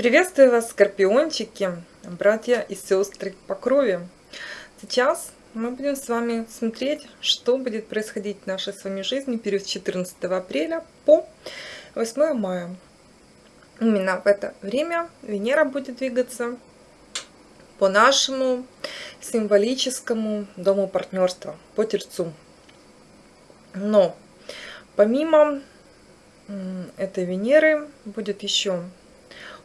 Приветствую вас, скорпиончики, братья и сестры по крови. Сейчас мы будем с вами смотреть, что будет происходить в нашей с вами жизни период с 14 апреля по 8 мая. Именно в это время Венера будет двигаться по нашему символическому дому партнерства, по Тельцу. Но помимо этой Венеры будет еще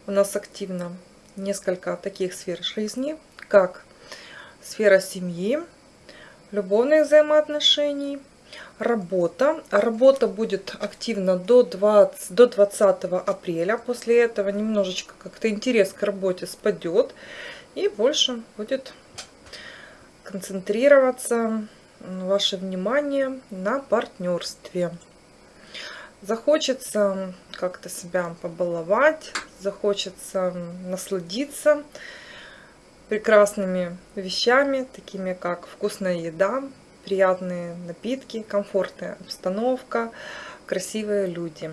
у нас активно несколько таких сфер жизни, как сфера семьи, любовных взаимоотношений, работа. Работа будет активна до 20, до 20 апреля. После этого немножечко как-то интерес к работе спадет. И больше будет концентрироваться ваше внимание на партнерстве. Захочется как-то себя побаловать, захочется насладиться прекрасными вещами, такими как вкусная еда, приятные напитки, комфортная обстановка, красивые люди.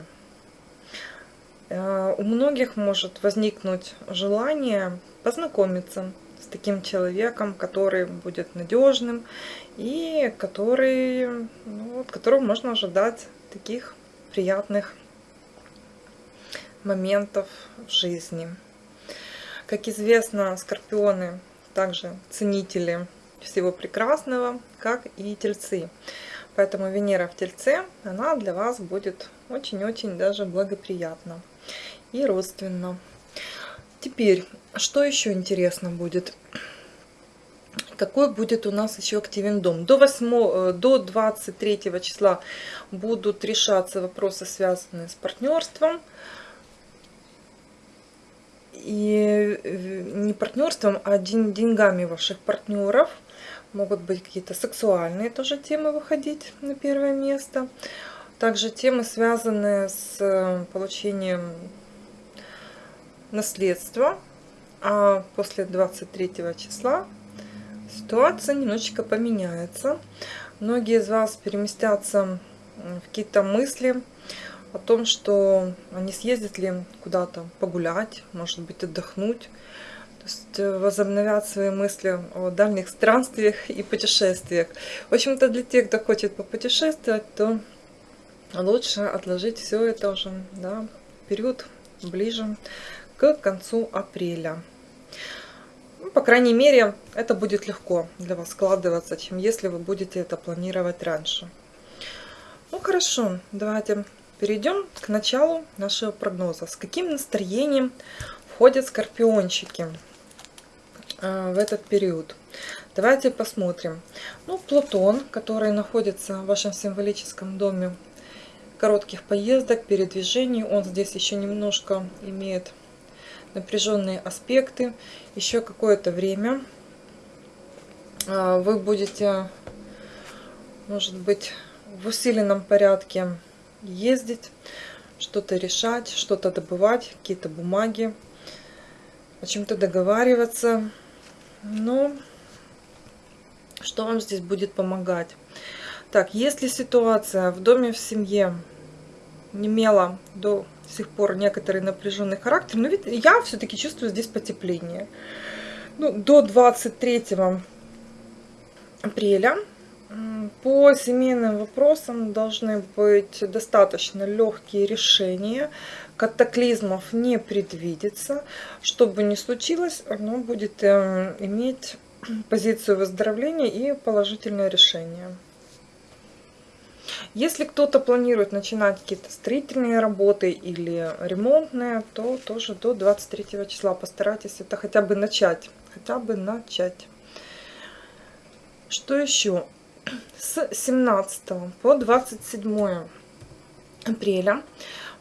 Э, у многих может возникнуть желание познакомиться с таким человеком, который будет надежным и который, ну, от которого можно ожидать таких приятных моментов в жизни. Как известно, скорпионы также ценители всего прекрасного, как и тельцы. Поэтому Венера в Тельце, она для вас будет очень-очень даже благоприятна и родственна. Теперь, что еще интересно будет? Какой будет у нас еще активен дом. До, 8, э, до 23 числа будут решаться вопросы, связанные с партнерством. И э, не партнерством, а деньгами ваших партнеров. Могут быть какие-то сексуальные тоже темы выходить на первое место. Также темы, связанные с э, получением наследства. А после 23 числа ситуация немножечко поменяется. Многие из вас переместятся в какие-то мысли о том, что они съездят ли куда-то погулять, может быть, отдохнуть. То есть э, возобновят свои мысли о дальних странствиях и путешествиях. В общем-то, для тех, кто хочет попутешествовать, то лучше отложить все это уже да, период ближе к концу апреля. Ну, по крайней мере, это будет легко для вас складываться, чем если вы будете это планировать раньше. Ну хорошо, давайте перейдем к началу нашего прогноза. С каким настроением входят скорпиончики э, в этот период? Давайте посмотрим. Ну, Плутон, который находится в вашем символическом доме коротких поездок, передвижений, он здесь еще немножко имеет напряженные аспекты. Еще какое-то время а, вы будете, может быть, в усиленном порядке ездить, что-то решать, что-то добывать, какие-то бумаги, о чем-то договариваться. Но что вам здесь будет помогать? Так, если ситуация в доме, в семье не имела до сих пор некоторый напряженный характер, но ведь я все-таки чувствую здесь потепление. Ну, до 23 апреля по семейным вопросам должны быть достаточно легкие решения, катаклизмов не предвидится. Что бы ни случилось, оно будет эм, иметь позицию выздоровления и положительное решение. Если кто-то планирует начинать какие-то строительные работы или ремонтные, то тоже до 23 числа постарайтесь это хотя бы начать. Хотя бы начать. Что еще? С 17 по 27 апреля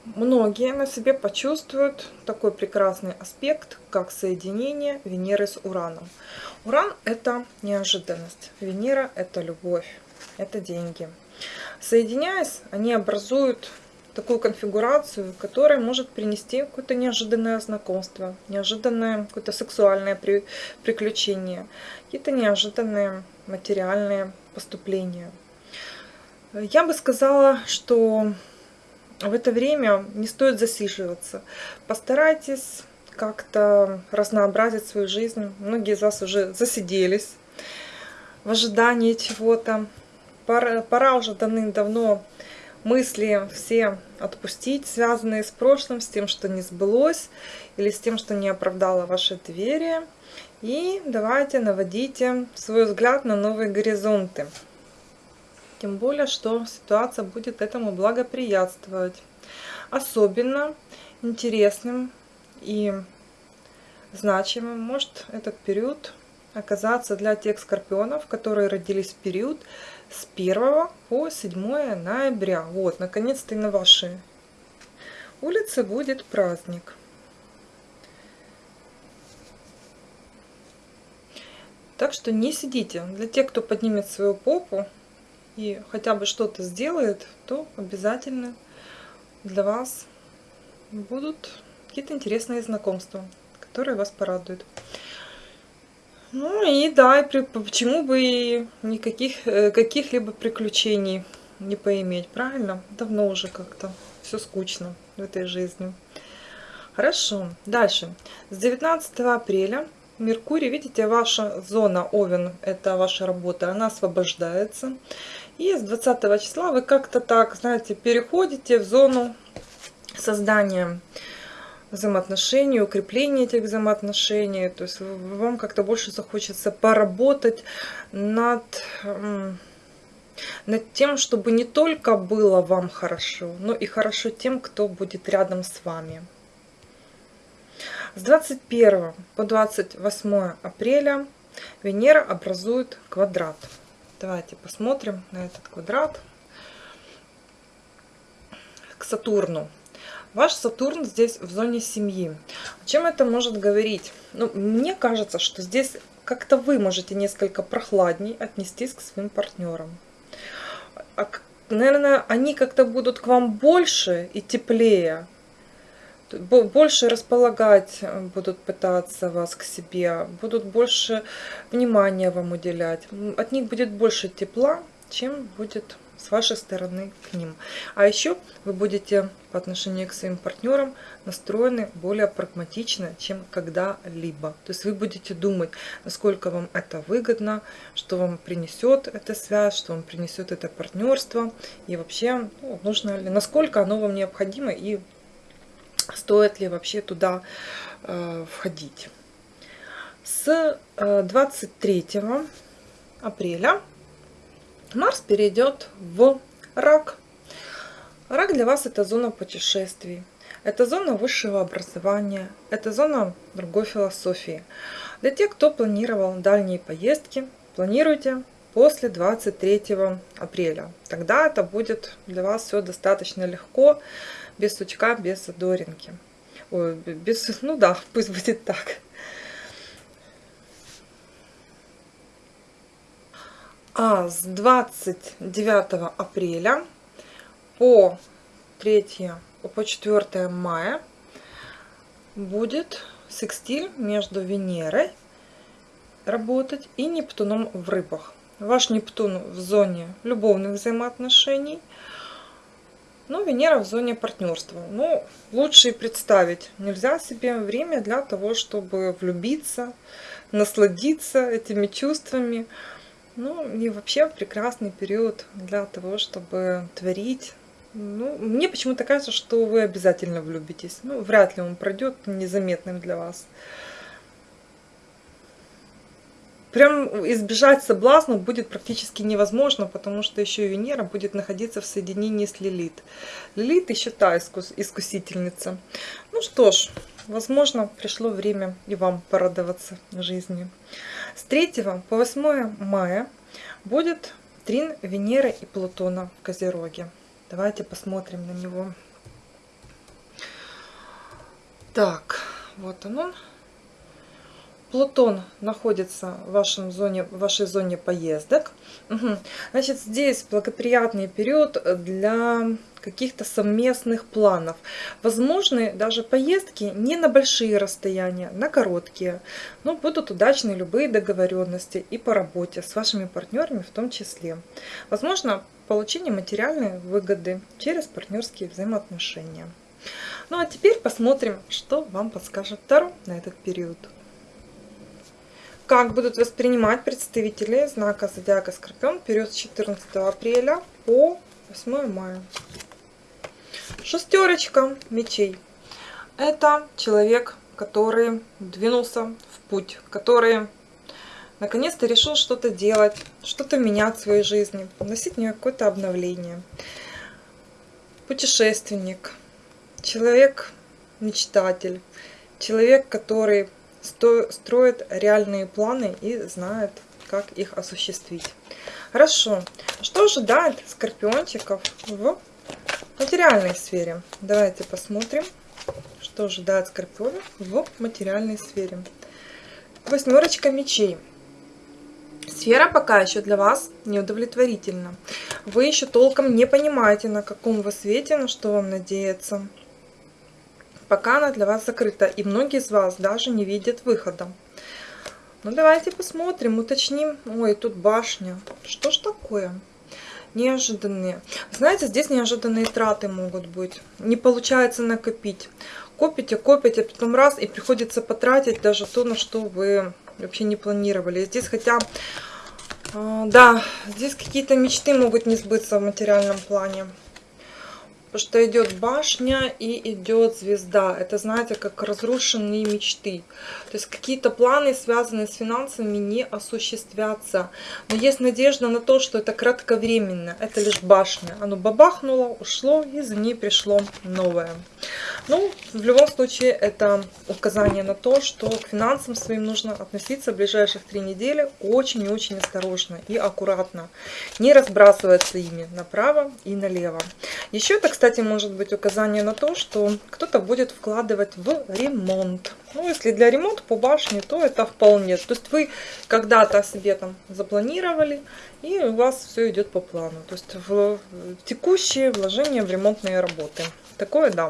многие на себе почувствуют такой прекрасный аспект, как соединение Венеры с Ураном. Уран – это неожиданность, Венера – это любовь, это деньги. Соединяясь, они образуют такую конфигурацию, которая может принести какое-то неожиданное знакомство, неожиданное какое-то сексуальное при, приключение, какие-то неожиданные материальные поступления. Я бы сказала, что в это время не стоит засиживаться. Постарайтесь как-то разнообразить свою жизнь. Многие из вас уже засиделись в ожидании чего-то. Пора, пора уже давным-давно мысли все отпустить, связанные с прошлым, с тем, что не сбылось, или с тем, что не оправдало ваше доверие. И давайте наводите свой взгляд на новые горизонты. Тем более, что ситуация будет этому благоприятствовать. Особенно интересным и значимым может этот период оказаться для тех скорпионов, которые родились в период с 1 по 7 ноября. Вот, наконец-то и на вашей улице будет праздник. Так что не сидите. Для тех, кто поднимет свою попу и хотя бы что-то сделает, то обязательно для вас будут какие-то интересные знакомства, которые вас порадуют. Ну и да, почему бы и никаких э, каких-либо приключений не поиметь, правильно? Давно уже как-то все скучно в этой жизни. Хорошо, дальше. С 19 апреля Меркурий, видите, ваша зона Овен, это ваша работа, она освобождается. И с 20 числа вы как-то так, знаете, переходите в зону создания взаимоотношений, укрепления этих взаимоотношений. То есть вам как-то больше захочется поработать над, над тем, чтобы не только было вам хорошо, но и хорошо тем, кто будет рядом с вами. С 21 по 28 апреля Венера образует квадрат. Давайте посмотрим на этот квадрат к Сатурну. Ваш Сатурн здесь в зоне семьи. О чем это может говорить? Ну, мне кажется, что здесь как-то вы можете несколько прохладней отнестись к своим партнерам. А, наверное, они как-то будут к вам больше и теплее, больше располагать э, будут пытаться вас к себе, будут больше внимания вам уделять. От них будет больше тепла, чем будет с вашей стороны к ним. А еще вы будете по отношению к своим партнерам настроены более прагматично, чем когда-либо. То есть вы будете думать, насколько вам это выгодно, что вам принесет эта связь, что вам принесет это партнерство, и вообще ну, нужно ли, насколько оно вам необходимо и стоит ли вообще туда э, входить. С э, 23 апреля Марс перейдет в рак. Рак для вас это зона путешествий. Это зона высшего образования, это зона другой философии. Для тех, кто планировал дальние поездки, планируйте после 23 апреля. Тогда это будет для вас все достаточно легко, без сучка, без задоринки. Ой, без, ну да, пусть будет так. А с 29 апреля по 3 по 4 мая будет секстиль между Венерой работать и Нептуном в рыбах. Ваш Нептун в зоне любовных взаимоотношений, но Венера в зоне партнерства. Ну, лучше и представить нельзя себе время для того, чтобы влюбиться, насладиться этими чувствами, ну, и вообще прекрасный период для того, чтобы творить. Ну, мне почему-то кажется, что вы обязательно влюбитесь. Ну, вряд ли он пройдет незаметным для вас. Прям избежать соблазна будет практически невозможно, потому что еще Венера будет находиться в соединении с Лилит. Лилит еще та искус искусительница. Ну что ж, возможно, пришло время и вам порадоваться жизни. С 3 по 8 мая будет трин Венеры и Плутона в Козероге. Давайте посмотрим на него. Так, вот он. Плутон находится в, вашем зоне, в вашей зоне поездок. Угу. Значит, здесь благоприятный период для каких-то совместных планов. Возможны даже поездки не на большие расстояния, на короткие. Но будут удачны любые договоренности и по работе с вашими партнерами в том числе. Возможно, получение материальной выгоды через партнерские взаимоотношения. Ну а теперь посмотрим, что вам подскажет Таро на этот период. Как будут воспринимать представители знака Зодиака Скорпион период с 14 апреля по 8 мая. Шестерочка мечей. Это человек, который двинулся в путь, который наконец-то решил что-то делать, что-то менять в своей жизни, вносить в нее какое-то обновление. Путешественник, человек-мечтатель, человек, который строит реальные планы и знает, как их осуществить. Хорошо. Что ожидает скорпиончиков в материальной сфере? Давайте посмотрим, что ожидает скорпионов в материальной сфере. Восьмерочка мечей. Сфера пока еще для вас неудовлетворительна. Вы еще толком не понимаете, на каком вы свете, на что вам надеяться. Пока она для вас закрыта, и многие из вас даже не видят выхода. Ну, давайте посмотрим, уточним. Ой, тут башня. Что ж такое? Неожиданные. Знаете, здесь неожиданные траты могут быть. Не получается накопить. Копите, копите, потом раз, и приходится потратить даже то, на что вы вообще не планировали. Здесь хотя а, да, здесь какие-то мечты могут не сбыться в материальном плане. Потому что идет башня и идет звезда. Это, знаете, как разрушенные мечты. То есть какие-то планы, связанные с финансами, не осуществятся. Но есть надежда на то, что это кратковременно. Это лишь башня. Оно бабахнуло, ушло, и за ней пришло новое. Ну, в любом случае, это указание на то, что к финансам своим нужно относиться в ближайших три недели очень и очень осторожно и аккуратно. Не разбрасываться ими направо и налево. Еще это, кстати, может быть указание на то, что кто-то будет вкладывать в ремонт. Ну, если для ремонта по башне, то это вполне. То есть вы когда-то себе там запланировали, и у вас все идет по плану. То есть в текущие вложения в ремонтные работы. Такое да.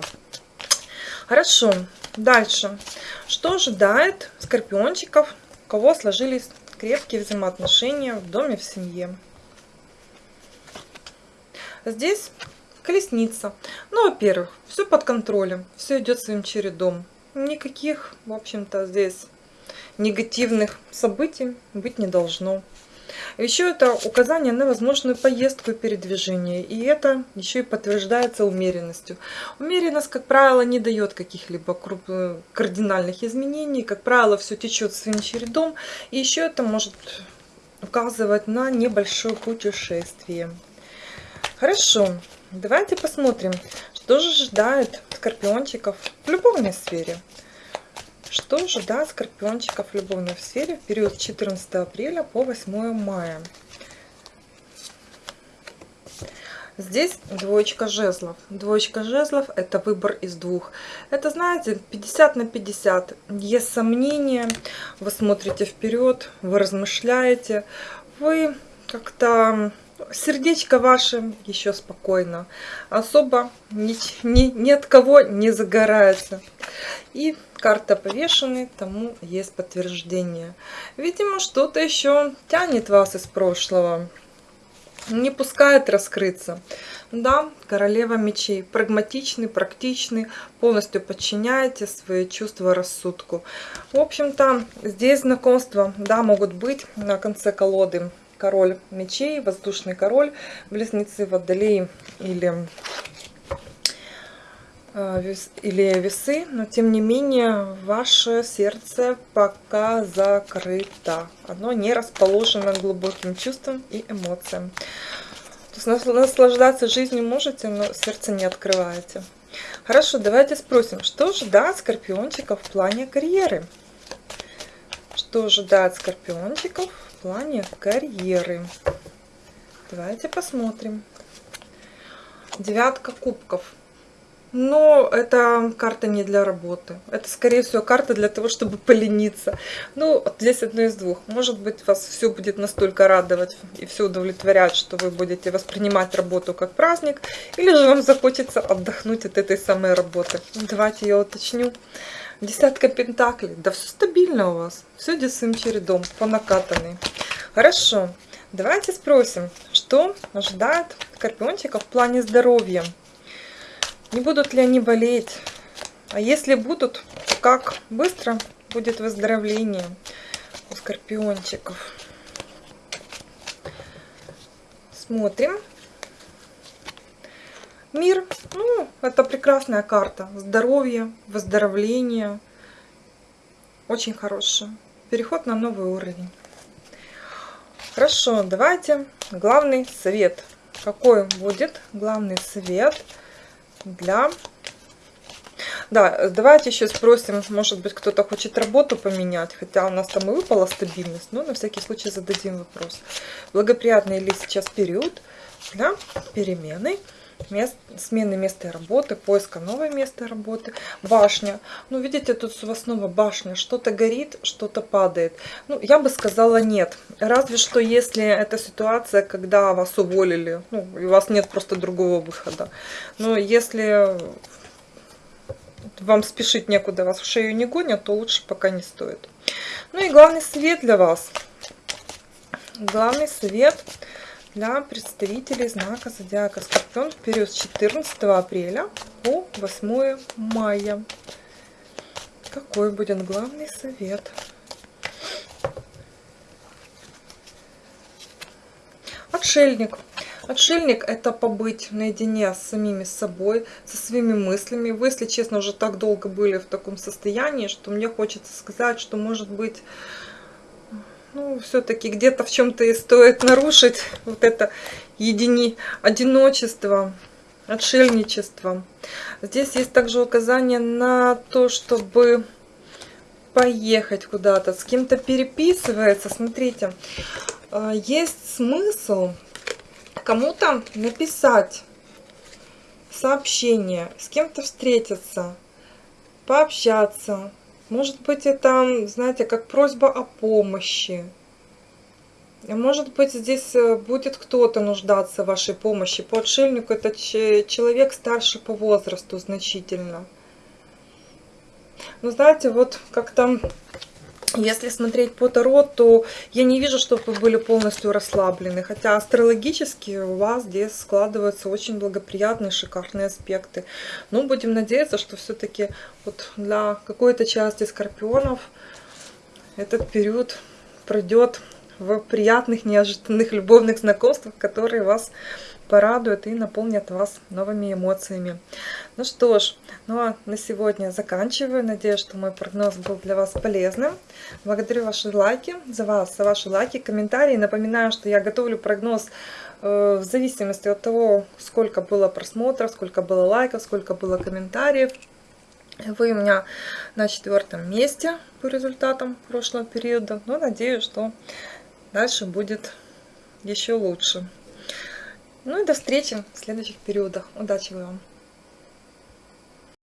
Хорошо. Дальше. Что ожидает скорпиончиков, у кого сложились крепкие взаимоотношения в доме, в семье? Здесь Колесница. Ну, во-первых, все под контролем, все идет своим чередом. Никаких, в общем-то, здесь негативных событий быть не должно. Еще это указание на возможную поездку и передвижение. И это еще и подтверждается умеренностью. Умеренность, как правило, не дает каких-либо кардинальных изменений. Как правило, все течет своим чередом. И еще это может указывать на небольшое путешествие. Хорошо. Давайте посмотрим, что же ожидает скорпиончиков в любовной сфере. Что ожидает скорпиончиков в любовной сфере в период с 14 апреля по 8 мая. Здесь двоечка жезлов. Двоечка жезлов – это выбор из двух. Это, знаете, 50 на 50. Есть сомнения, вы смотрите вперед, вы размышляете, вы как-то сердечко ваше еще спокойно. Особо ни, ни, ни от кого не загорается. И карта повешенный, тому есть подтверждение. Видимо, что-то еще тянет вас из прошлого. Не пускает раскрыться. Да, королева мечей. Прагматичный, практичный, полностью подчиняете свои чувства рассудку. В общем-то, здесь знакомства, да, могут быть на конце колоды король мечей, воздушный король, близнецы водолей или, э, или весы, но тем не менее ваше сердце пока закрыто. Оно не расположено глубоким чувством и эмоциям. То есть наслаждаться жизнью можете, но сердце не открываете. Хорошо, давайте спросим, что ожидает скорпиончиков в плане карьеры? Что ожидает скорпиончиков плане карьеры. Давайте посмотрим. Девятка кубков. Но это карта не для работы. Это, скорее всего, карта для того, чтобы полениться. Ну, здесь одно из двух. Может быть, вас все будет настолько радовать и все удовлетворять, что вы будете воспринимать работу как праздник. Или же вам захочется отдохнуть от этой самой работы. Давайте я уточню. Десятка пентаклей. Да все стабильно у вас. Все идет чередом, по накатанной. Хорошо. Давайте спросим, что ожидает скорпиончика в плане здоровья. Не будут ли они болеть? А если будут, как быстро будет выздоровление у скорпиончиков. Смотрим. Мир, ну, это прекрасная карта. Здоровье, выздоровление. Очень хорошая. Переход на новый уровень. Хорошо, давайте главный совет. Какой будет главный совет для... Да, давайте еще спросим, может быть, кто-то хочет работу поменять, хотя у нас там и выпала стабильность, но на всякий случай зададим вопрос. Благоприятный ли сейчас период для перемены? Мест, смены места работы, поиска нового места работы, башня. Ну, видите, тут у вас снова башня, что-то горит, что-то падает. Ну, я бы сказала нет. Разве что, если это ситуация, когда вас уволили, ну, и у вас нет просто другого выхода. Но если вам спешить некуда, вас в шею не гонят, то лучше пока не стоит. Ну и главный совет для вас. Главный совет – для представителей знака Зодиака Скорпион в период с 14 апреля по 8 мая. Какой будет главный совет? Отшельник. Отшельник – это побыть наедине с самими собой, со своими мыслями. Вы, если честно, уже так долго были в таком состоянии, что мне хочется сказать, что, может быть, ну, все-таки где-то в чем-то и стоит нарушить вот это едини... одиночество, отшельничество. Здесь есть также указание на то, чтобы поехать куда-то, с кем-то переписывается. Смотрите, а, есть смысл кому-то написать сообщение, с кем-то встретиться, пообщаться, может быть, это, знаете, как просьба о помощи. Может быть, здесь э, будет кто-то нуждаться в вашей помощи. По отшельнику это человек старше по возрасту значительно. Но знаете, вот как-то если смотреть по Таро, то я не вижу, чтобы вы были полностью расслаблены. Хотя астрологически у вас здесь складываются очень благоприятные, шикарные аспекты. Но будем надеяться, что все-таки вот для какой-то части скорпионов этот период пройдет в приятных, неожиданных любовных знакомствах, которые вас порадуют и наполнят вас новыми эмоциями. Ну что ж, ну а на сегодня заканчиваю. Надеюсь, что мой прогноз был для вас полезным. Благодарю ваши лайки, за вас, за ваши лайки, комментарии. Напоминаю, что я готовлю прогноз э, в зависимости от того, сколько было просмотров, сколько было лайков, сколько было комментариев. Вы у меня на четвертом месте по результатам прошлого периода. Но надеюсь, что дальше будет еще лучше. Ну и до встречи в следующих периодах. Удачи вам!